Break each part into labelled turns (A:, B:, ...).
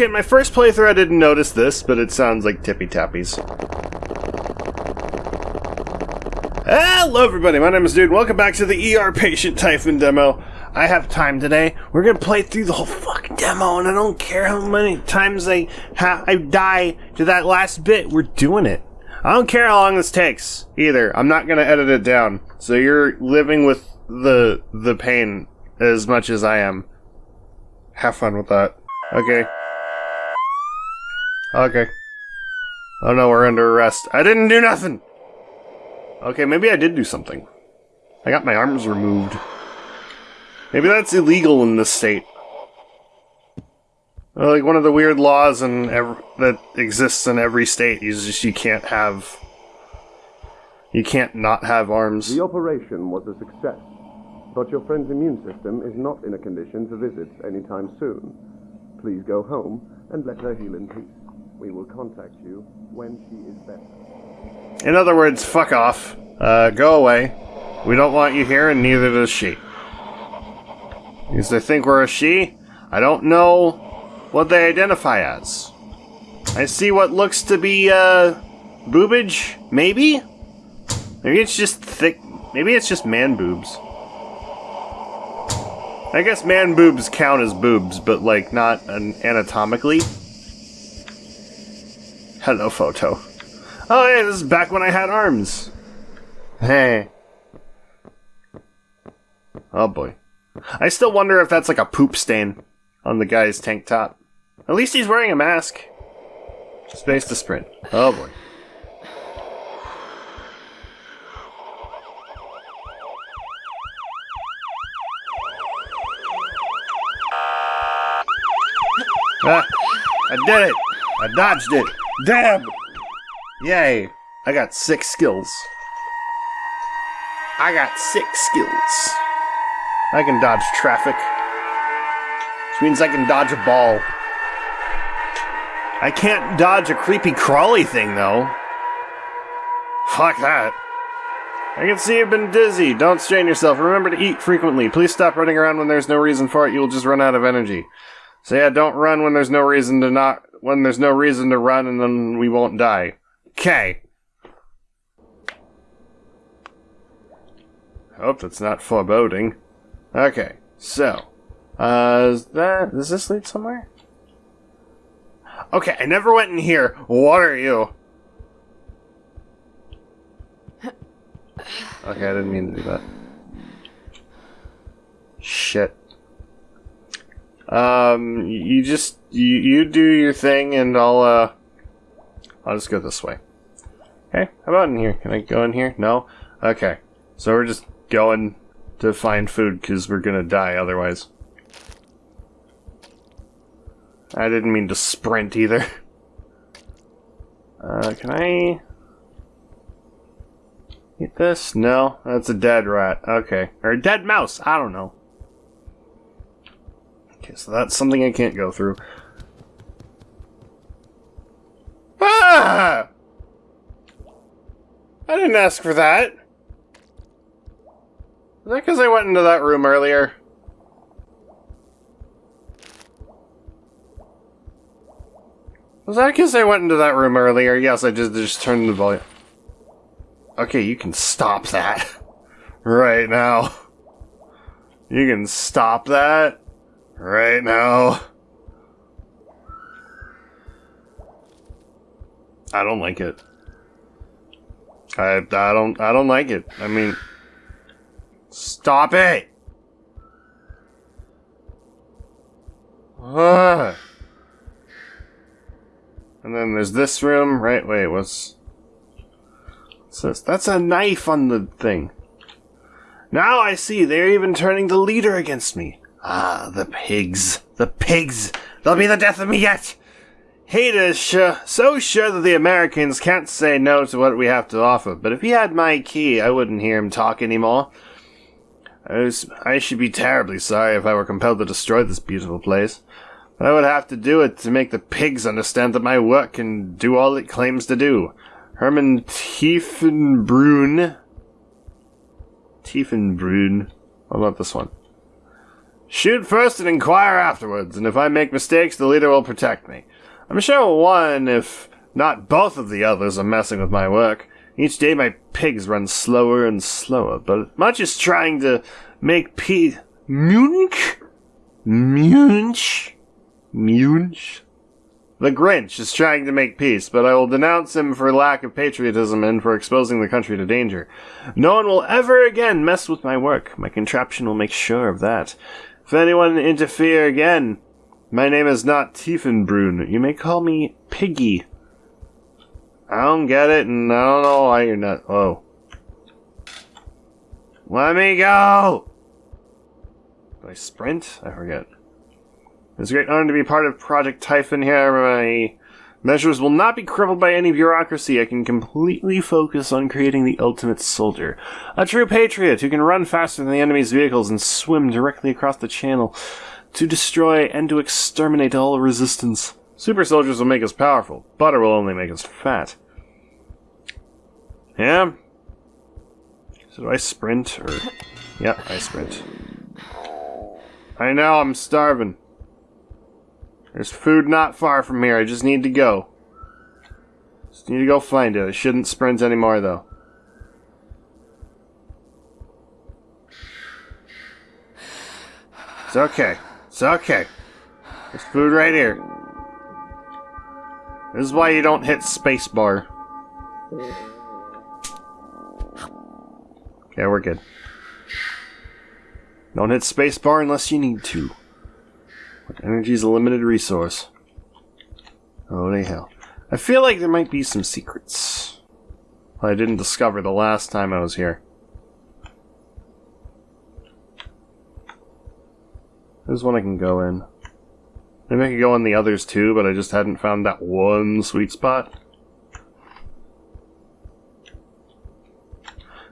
A: Okay, my first playthrough I didn't notice this, but it sounds like Tippy Tappies. Hello everybody, my name is Dude, welcome back to the ER Patient Typhon demo. I have time today. We're gonna play through the whole fucking demo, and I don't care how many times I, I die to that last bit, we're doing it. I don't care how long this takes, either. I'm not gonna edit it down. So you're living with the the pain as much as I am. Have fun with that. Okay. Okay. Oh no, we're under arrest. I didn't do nothing! Okay, maybe I did do something. I got my arms removed. Maybe that's illegal in this state. Like one of the weird laws in that exists in every state is just you can't have you can't not have arms.
B: The operation was a success, but your friend's immune system is not in a condition to visit anytime soon. Please go home and let her heal in peace. We will contact you when she is better.
A: In other words, fuck off. Uh, go away. We don't want you here, and neither does she. Because they think we're a she? I don't know what they identify as. I see what looks to be, uh, boobage? Maybe? Maybe it's just thick. Maybe it's just man boobs. I guess man boobs count as boobs, but, like, not an anatomically. Hello, photo. Oh, hey, this is back when I had arms. Hey. Oh, boy. I still wonder if that's like a poop stain on the guy's tank top. At least he's wearing a mask. Space to sprint. Oh boy. Ah, I did it! I dodged it! Damn! Yay! I got six skills. I got six skills. I can dodge traffic. Which means I can dodge a ball. I can't dodge a creepy crawly thing, though. Fuck that. I can see you've been dizzy. Don't strain yourself. Remember to eat frequently. Please stop running around when there's no reason for it. You'll just run out of energy. So yeah, don't run when there's no reason to not when there's no reason to run and then we won't die. Okay. Hope that's not foreboding. Okay, so, uh, is that, does this lead somewhere? Okay, I never went in here. What are you? Okay, I didn't mean to do that. Shit. Um, you just, you, you do your thing and I'll, uh, I'll just go this way. Okay, how about in here? Can I go in here? No? Okay. So we're just going to find food because we're gonna die otherwise. I didn't mean to sprint either. Uh, can I eat this? No, that's a dead rat. Okay. Or a dead mouse. I don't know. Okay, so that's something I can't go through. Ah! I didn't ask for that. Is that because I went into that room earlier? Was that because I went into that room earlier? Yes, I just, just turned the volume. Okay, you can stop that. right now. You can stop that. Right now. I don't like it. I, I don't I don't like it. I mean Stop it! Ugh. And then there's this room, right? Wait, what's... what's this? That's a knife on the thing. Now I see, they're even turning the leader against me. Ah, the pigs. The pigs! They'll be the death of me yet! Hader is sure, so sure that the Americans can't say no to what we have to offer, but if he had my key, I wouldn't hear him talk anymore. I, was, I should be terribly sorry if I were compelled to destroy this beautiful place. But I would have to do it to make the pigs understand that my work can do all it claims to do. Herman Tiefenbrun. Tiefenbrun. What about this one? Shoot first and inquire afterwards, and if I make mistakes, the leader will protect me. I'm sure one, if not both of the others, are messing with my work. Each day my pigs run slower and slower, but much is trying to make peace. Munch? Munch? Munch? The Grinch is trying to make peace, but I will denounce him for lack of patriotism and for exposing the country to danger. No one will ever again mess with my work. My contraption will make sure of that. If anyone interfere again, my name is not Tiefenbrun. You may call me Piggy. I don't get it, and I don't know why you're not. Oh. Let me go! Do I sprint? I forget. It's a great honor to be part of Project Typhon here. My measures will not be crippled by any bureaucracy. I can completely focus on creating the ultimate soldier. A true patriot who can run faster than the enemy's vehicles and swim directly across the channel to destroy and to exterminate all resistance. Super soldiers will make us powerful. Butter will only make us fat. Yeah? So do I sprint or... Yeah, I sprint. I know, I'm starving. There's food not far from here. I just need to go. Just need to go find it. I shouldn't sprint anymore, though. It's okay. It's okay. There's food right here. This is why you don't hit spacebar. Okay, we're good. Don't hit spacebar unless you need to. Energy is a limited resource. Oh, Holy hell. I feel like there might be some secrets. I didn't discover the last time I was here. There's one I can go in. Maybe I could go in the others too, but I just hadn't found that one sweet spot.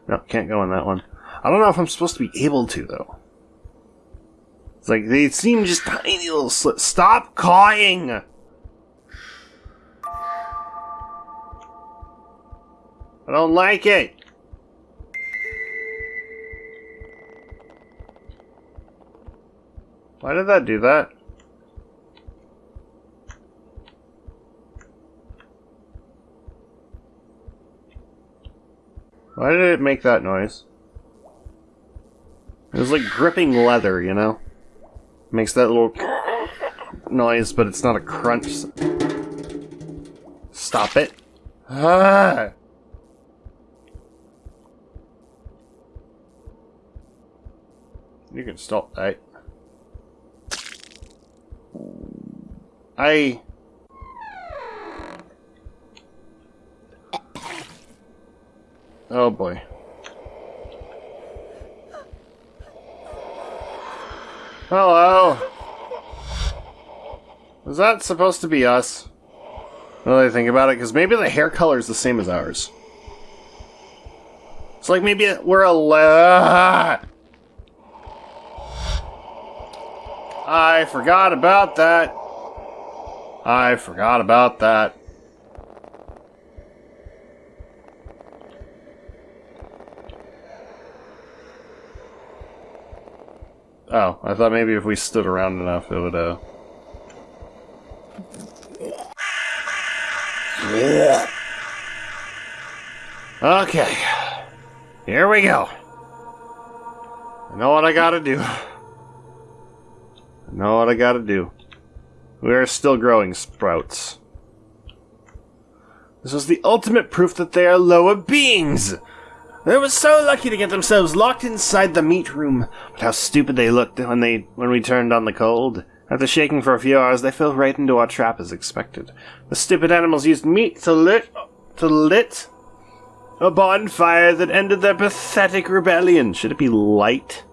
A: No, can't go in that one. I don't know if I'm supposed to be able to, though. It's like they seem just tiny little slits. Stop cawing! I don't like it. Why did that do that? Why did it make that noise? It was like gripping leather, you know? Makes that little noise, but it's not a crunch. Stop it. Ah! You can stop that. I... Oh boy. Hello. Was that supposed to be us? Now that I think about it, because maybe the hair color is the same as ours. It's like maybe we're a lot. I forgot about that. I forgot about that. Oh, I thought maybe if we stood around enough, it would, uh... Okay. Here we go. I know what I gotta do. I know what I gotta do. We are still growing sprouts. This was the ultimate proof that they are lower beings! They were so lucky to get themselves locked inside the meat room. But how stupid they looked when they when we turned on the cold. After shaking for a few hours, they fell right into our trap as expected. The stupid animals used meat to lit to lit a bonfire that ended their pathetic rebellion. Should it be light?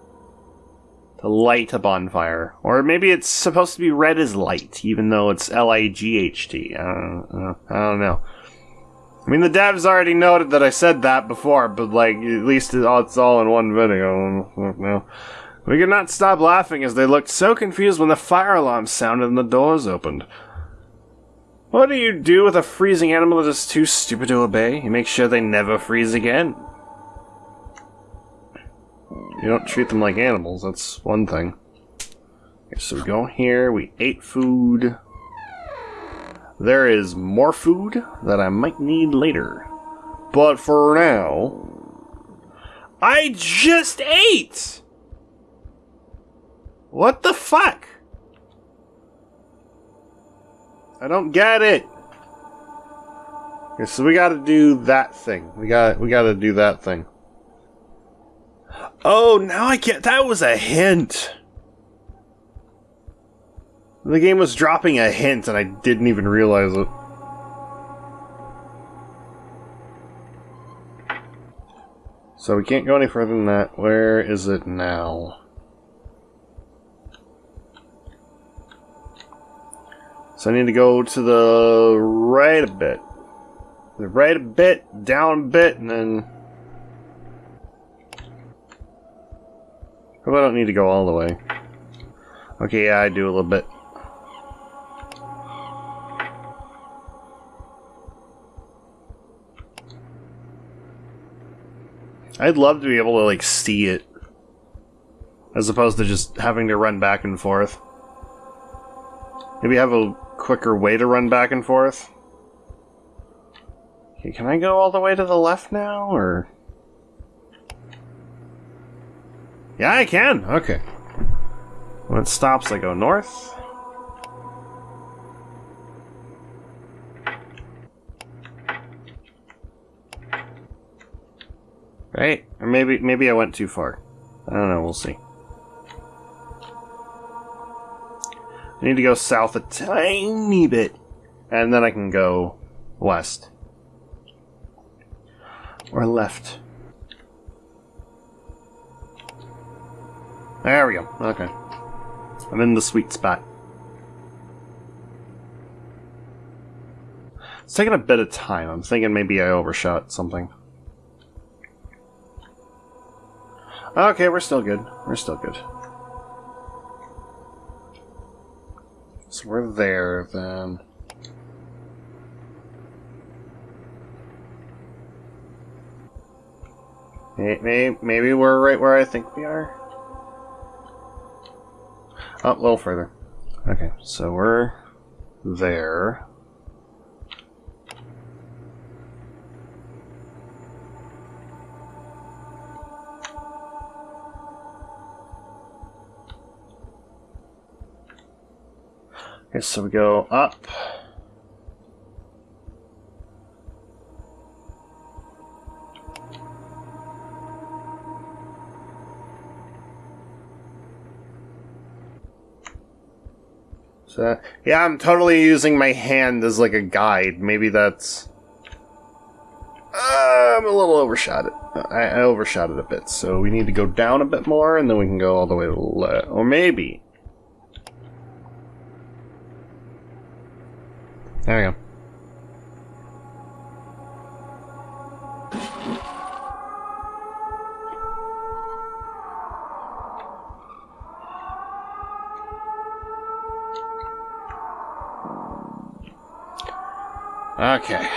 A: To light a bonfire. Or maybe it's supposed to be read as light, even though it's L I G H T. I don't, I don't know. I mean, the devs already noted that I said that before, but like, at least it's all in one video. No. We could not stop laughing as they looked so confused when the fire alarm sounded and the doors opened. What do you do with a freezing animal that is too stupid to obey? You make sure they never freeze again. You don't treat them like animals, that's one thing. Okay, so we go here, we ate food. There is more food that I might need later. But for now, I just ate! What the fuck? I don't get it. Okay, so we gotta do that thing. We got we gotta do that thing. Oh, now I get that was a hint. The game was dropping a hint and I didn't even realize it. So we can't go any further than that. Where is it now? So I need to go to the right a bit. The right a bit, down a bit, and then... Probably don't need to go all the way. Okay, yeah, I do a little bit. I'd love to be able to, like, see it. As opposed to just having to run back and forth. Maybe have a quicker way to run back and forth. Okay, can I go all the way to the left now, or... Yeah, I can! Okay. When it stops, I go north. Right? Or maybe maybe I went too far. I don't know, we'll see. I need to go south a tiny bit. And then I can go west. Or left. There we go. Okay. I'm in the sweet spot. It's taking a bit of time. I'm thinking maybe I overshot something. Okay, we're still good. We're still good. So we're there, then. Maybe, maybe we're right where I think we are. Oh, a little further. Okay, so we're there. Okay, so we go up. So, yeah, I'm totally using my hand as like a guide. Maybe that's... Uh, I'm a little overshot it. I, I overshot it a bit, so we need to go down a bit more, and then we can go all the way to the left. Or maybe... Okay.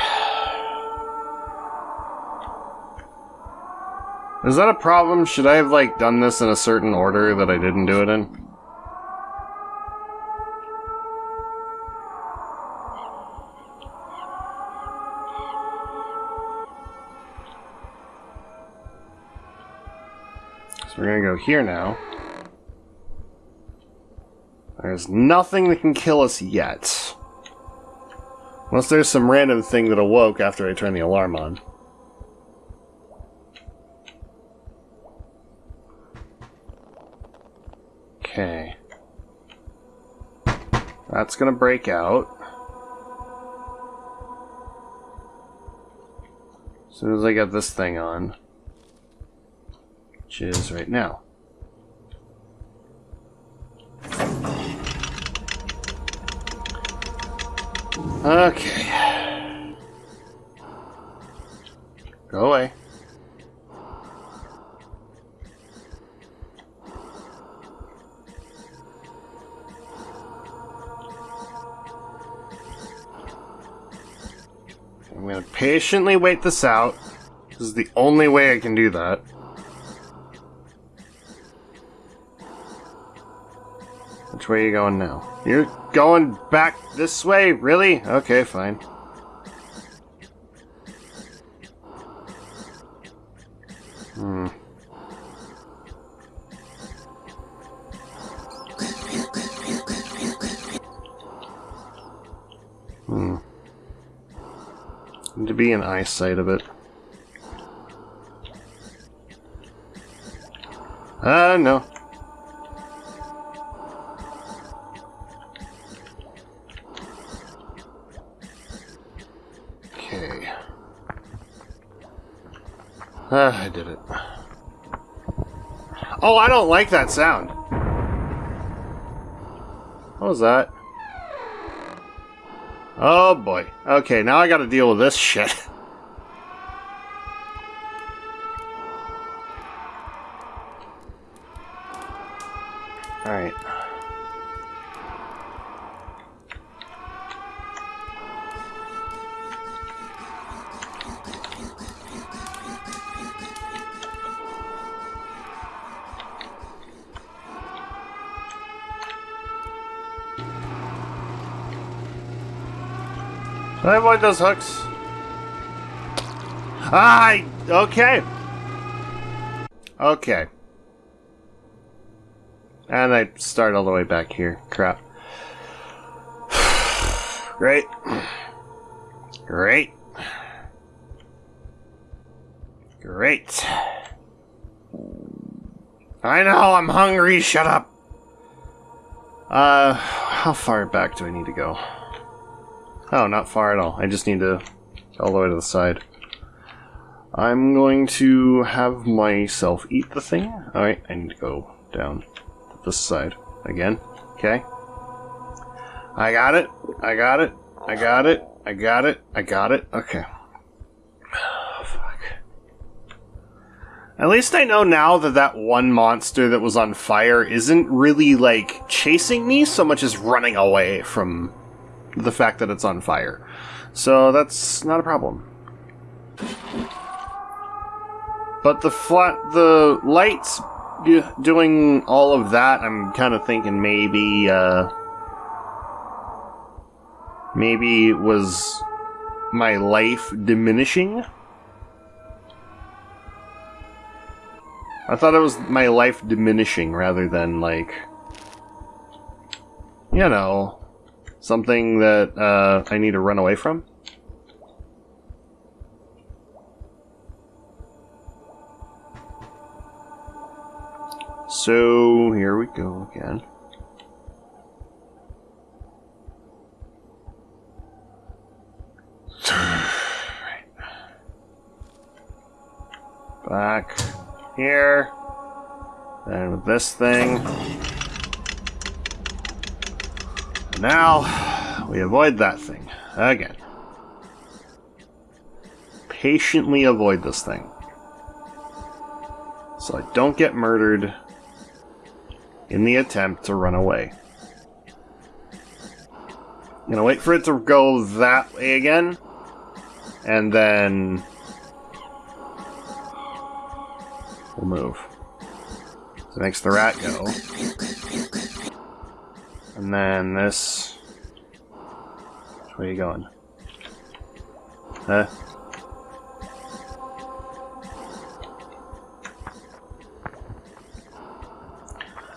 A: Is that a problem? Should I have, like, done this in a certain order that I didn't do it in? So we're gonna go here now. There's nothing that can kill us yet. Unless there's some random thing that awoke after I turned the alarm on. Okay. That's gonna break out. As soon as I get this thing on. Which is right now. Okay. Go away. I'm gonna patiently wait this out. This is the only way I can do that. Way are you going now? You're going back this way? Really? Okay, fine. Hmm. Hmm. To be in eyesight of it. Uh, no. Ah, I did it. Oh, I don't like that sound. What was that? Oh boy. Okay, now I gotta deal with this shit. I avoid those hooks? Ah, okay. Okay. And I start all the way back here. Crap. Great. Great. Great. I know, I'm hungry, shut up. Uh, how far back do I need to go? Oh, not far at all. I just need to all the way to the side. I'm going to have myself eat the thing. Alright, I need to go down this side again. Okay. I got it. I got it. I got it. I got it. I got it. Okay. fuck. At least I know now that that one monster that was on fire isn't really like chasing me so much as running away from the fact that it's on fire. So that's not a problem. But the flat, the lights doing all of that, I'm kind of thinking maybe, uh, maybe it was my life diminishing? I thought it was my life diminishing rather than like, you know, something that uh, I need to run away from. So here we go again. Back here. And with this thing. Now, we avoid that thing. Again. Patiently avoid this thing. So I don't get murdered in the attempt to run away. I'm gonna wait for it to go that way again, and then we'll move. So makes the rat go. And then this. Where are you going? Huh?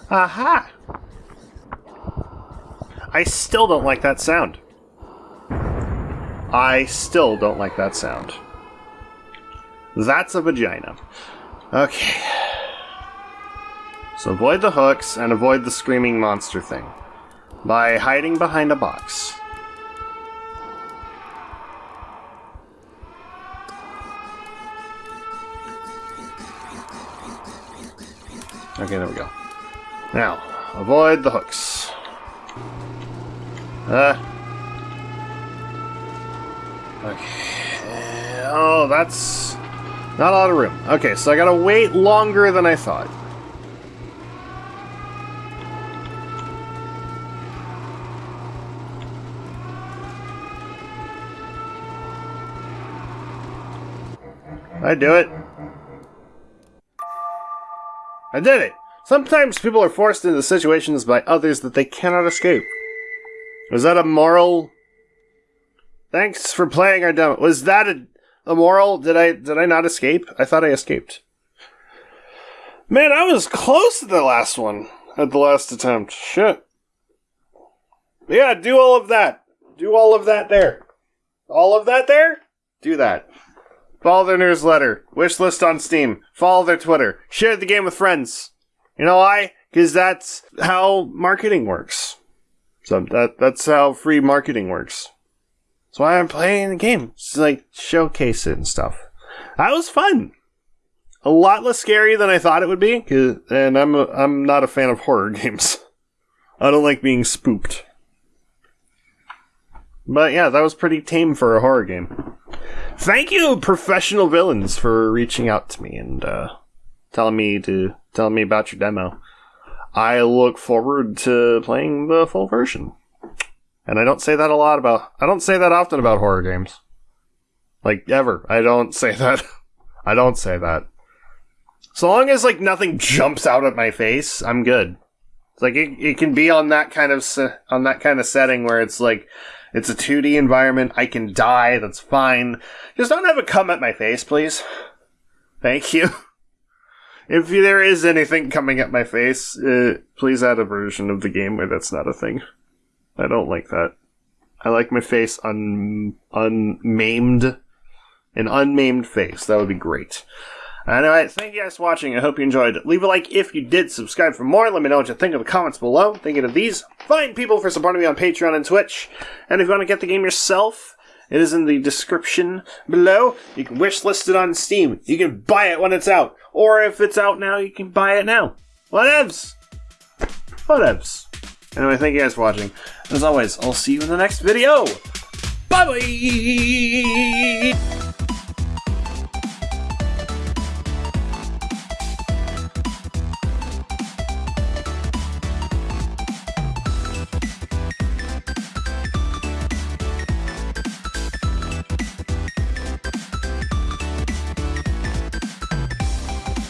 A: Aha! I still don't like that sound. I still don't like that sound. That's a vagina. Okay. So avoid the hooks and avoid the screaming monster thing by hiding behind a box. Okay, there we go. Now, avoid the hooks. Uh. Okay. Oh, that's not a lot of room. Okay, so I gotta wait longer than I thought. I do it. I did it. Sometimes people are forced into situations by others that they cannot escape. Was that a moral? Thanks for playing our demo. Was that a, a moral? Did I did I not escape? I thought I escaped. Man, I was close to the last one at the last attempt. Shit. Yeah, do all of that. Do all of that there. All of that there? Do that. Follow their newsletter. Wish list on Steam. Follow their Twitter. Share the game with friends. You know why? Because that's how marketing works. So that that's how free marketing works. That's why I'm playing the game. It's like showcase it and stuff. That was fun. A lot less scary than I thought it would be. And I'm a, I'm not a fan of horror games. I don't like being spooked. But yeah, that was pretty tame for a horror game. Thank you, professional villains, for reaching out to me and uh, telling me to telling me about your demo. I look forward to playing the full version. And I don't say that a lot about I don't say that often about horror games. Like ever. I don't say that. I don't say that. So long as like nothing jumps out at my face, I'm good. It's like it, it can be on that kind of se- on that kind of setting where it's like it's a 2D environment. I can die. That's fine. Just don't have it come at my face, please. Thank you. If there is anything coming at my face, uh, please add a version of the game where that's not a thing. I don't like that. I like my face un unmaimed, an unmaimed face. That would be great. Anyway, thank you guys for watching. I hope you enjoyed. Leave a like if you did. Subscribe for more. Let me know what you think in the comments below. Thank you to these fine people for supporting me on Patreon and Twitch. And if you want to get the game yourself, it is in the description below. You can wish list it on Steam. You can buy it when it's out. Or if it's out now, you can buy it now. Whatevs. Whatevs. Anyway, thank you guys for watching. As always, I'll see you in the next video. Bye bye!